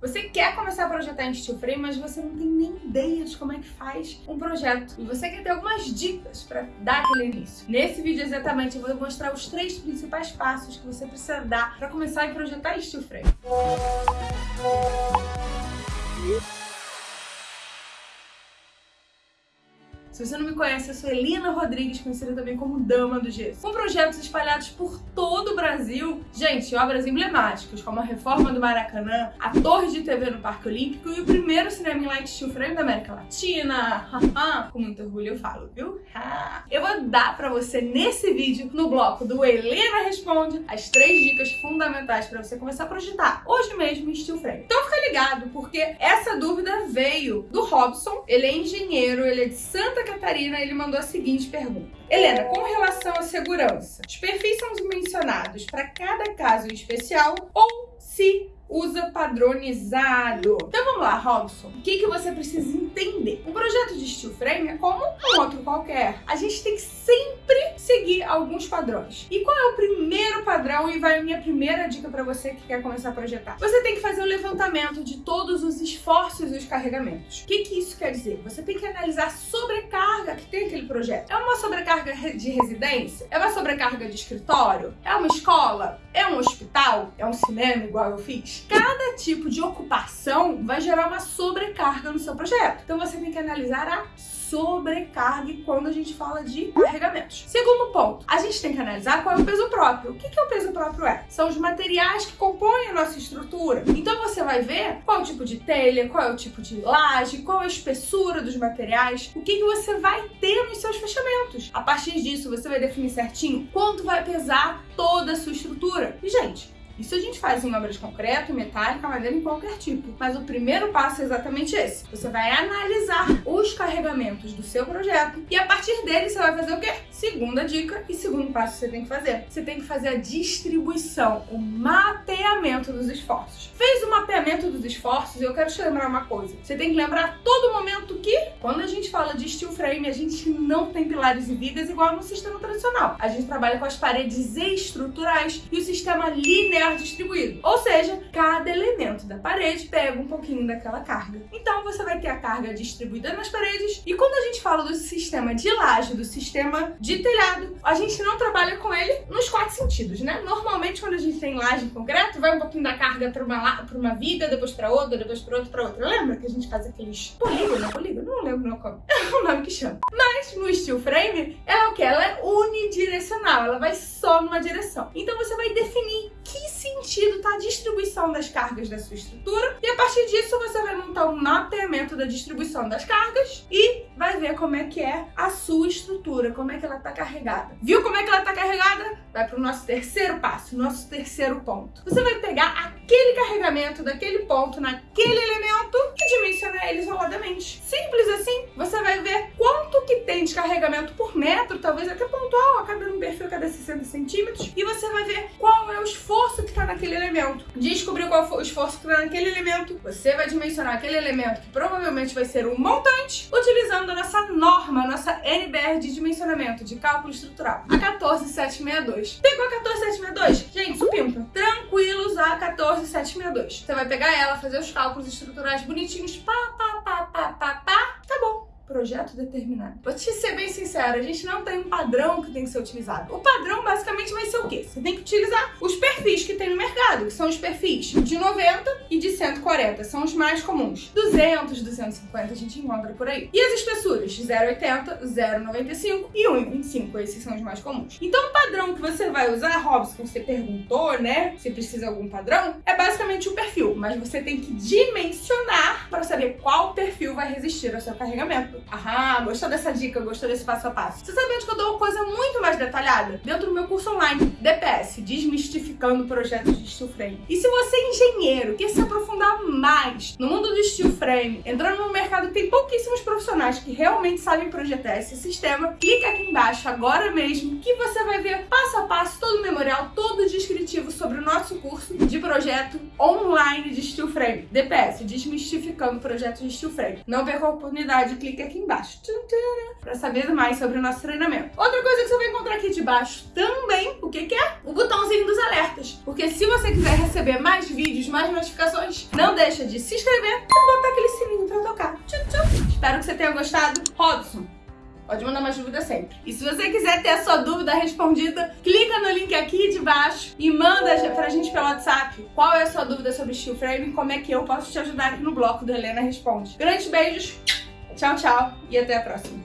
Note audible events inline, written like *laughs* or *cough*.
Você quer começar a projetar em steel frame, mas você não tem nem ideia de como é que faz um projeto. E você quer ter algumas dicas para dar aquele início. Nesse vídeo exatamente eu vou mostrar os três principais passos que você precisa dar para começar a projetar em steel frame. Se você não me conhece, eu sou Elina Rodrigues, conhecida também como Dama do Gesso. Com projetos espalhados por todo o Brasil, gente, obras emblemáticas, como a reforma do Maracanã, a torre de TV no Parque Olímpico e o primeiro cinema em light steel frame da América Latina. Com muito orgulho eu falo, viu? Eu vou dar pra você nesse vídeo, no bloco do Helena Responde, as três dicas fundamentais pra você começar a projetar hoje mesmo em steel frame. Então fica ligado, porque essa dúvida veio do Robson, ele é engenheiro, ele é de Santa Catarina, ele mandou a seguinte pergunta. Helena, com relação à segurança, os perfis são dimensionados para cada caso em especial ou se usa padronizado. Então vamos lá, Robson. O que, que você precisa entender? Um projeto de steel frame é como um outro qualquer. A gente tem que sempre seguir alguns padrões. E qual é o primeiro padrão? E vai a minha primeira dica para você que quer começar a projetar. Você tem que fazer o levantamento de todos os esforços e os carregamentos. O que, que isso quer dizer? Você tem que analisar a que tem aquele projeto. É uma sobrecarga de residência? É uma sobrecarga de escritório? É uma escola? É um hospital? É um cinema igual eu fiz? Cada tipo de ocupação vai gerar uma sobrecarga no seu projeto. Então você tem que analisar a sobrecarga quando a gente fala de carregamentos. Segundo ponto, a gente tem que analisar qual é o peso próprio. O que, que o peso próprio é? São os materiais que compõem a nossa estrutura. Então você vai ver qual é o tipo de telha, qual é o tipo de laje, qual é a espessura dos materiais, o que, que você vai ter nos seus fechamentos. A partir disso, você vai definir certinho quanto vai pesar toda a sua estrutura. E, gente, isso a gente faz em obras de concreto, metálica, madeira, em qualquer tipo. Mas o primeiro passo é exatamente esse. Você vai analisar os carregamentos do seu projeto e a partir dele você vai fazer o quê? Segunda dica e segundo passo que você tem que fazer. Você tem que fazer a distribuição, o mapeamento dos esforços. Fez o mapeamento dos esforços eu quero te lembrar uma coisa. Você tem que lembrar a todo momento que, quando a gente fala de steel frame, a gente não tem pilares e vigas igual no sistema tradicional. A gente trabalha com as paredes estruturais e o sistema linear distribuído. Ou seja, cada elemento da parede pega um pouquinho daquela carga. Então você vai ter a carga distribuída nas paredes e quando a gente fala do sistema de laje, do sistema de telhado, a gente não trabalha com ele nos quatro sentidos, né? Normalmente quando a gente tem laje em concreto, vai um pouquinho da carga para uma, pra uma viga, depois para outra, depois para outra, para outra. Lembra que a gente faz aqueles polígono, polígono? Não lembro não como. *laughs* É o nome que chama. Mas no steel frame, ela é o que? Ela é unidirecional, ela vai só numa direção. Então você vai definir que sentido está a distribuição das cargas da sua estrutura e a partir disso você vai montar um mapeamento da distribuição das cargas e vai ver como é que é a sua estrutura, como é que ela está carregada. Viu como é que ela está carregada? Vai para o nosso terceiro passo, nosso terceiro ponto. Você vai pegar aquele carregamento daquele ponto naquele elemento e dimensionar ele isoladamente. Simples assim, você vai ver quanto que tem de carregamento por metro, talvez até pontual, a cada um perfil cada 60 centímetros, e você vai ver qual é o esforço que está naquele elemento. Descobrir qual foi o esforço que está naquele elemento, você vai dimensionar aquele elemento que provavelmente vai ser um montante, utilizando a nossa norma, a nossa NBR de dimensionamento de cálculo estrutural, a 14762. Pegou a 14762? Gente, supimpa. Tranquilo usar a 14762. Você vai pegar ela, fazer os cálculos estruturais bonitinhos, pá, pá, pá, pá, pá, pá, projeto determinado. Vou te ser bem sincera, a gente não tem um padrão que tem que ser utilizado. O padrão basicamente vai ser o quê? Você tem que utilizar os perfis que tem no mercado, que são os perfis de 90 e de 140, são os mais comuns. 200, 250 a gente encontra por aí. E as espessuras? 0,80, 0,95 e 1,25, esses são os mais comuns. Então o padrão que você vai usar, Robson, você perguntou, né, se precisa algum padrão, é basicamente o perfil, mas você tem que dimensionar para saber qual perfil vai resistir ao seu carregamento. Aham, gostou dessa dica, gostou desse passo a passo? Você sabe onde que eu dou uma coisa muito mais detalhada? Dentro do meu curso online, DPS, Desmistificando Projetos de Steel Frame. E se você é engenheiro, quer se aprofundar mais no mundo do steel frame, entrando no mercado que tem pouquíssimos profissionais que realmente sabem projetar esse sistema, clica aqui embaixo agora mesmo que você vai ver passo a passo todo o memorial, todo o descritivo sobre o nosso curso de projeto online de steel frame. DPS, Desmistificando Projetos de Steel Frame. Não perca a oportunidade, aqui aqui embaixo para saber mais sobre o nosso treinamento. Outra coisa que você vai encontrar aqui debaixo também, o que, que é? O botãozinho dos alertas. Porque se você quiser receber mais vídeos, mais notificações, não deixa de se inscrever e botar aquele sininho pra tocar. Tchau, tchau. Espero que você tenha gostado. Robson, Pode mandar mais dúvidas sempre. E se você quiser ter a sua dúvida respondida, clica no link aqui de baixo e manda pra gente pelo WhatsApp qual é a sua dúvida sobre steel frame e como é que eu posso te ajudar aqui no bloco do Helena Responde. Grandes beijos, tchau, tchau e até a próxima.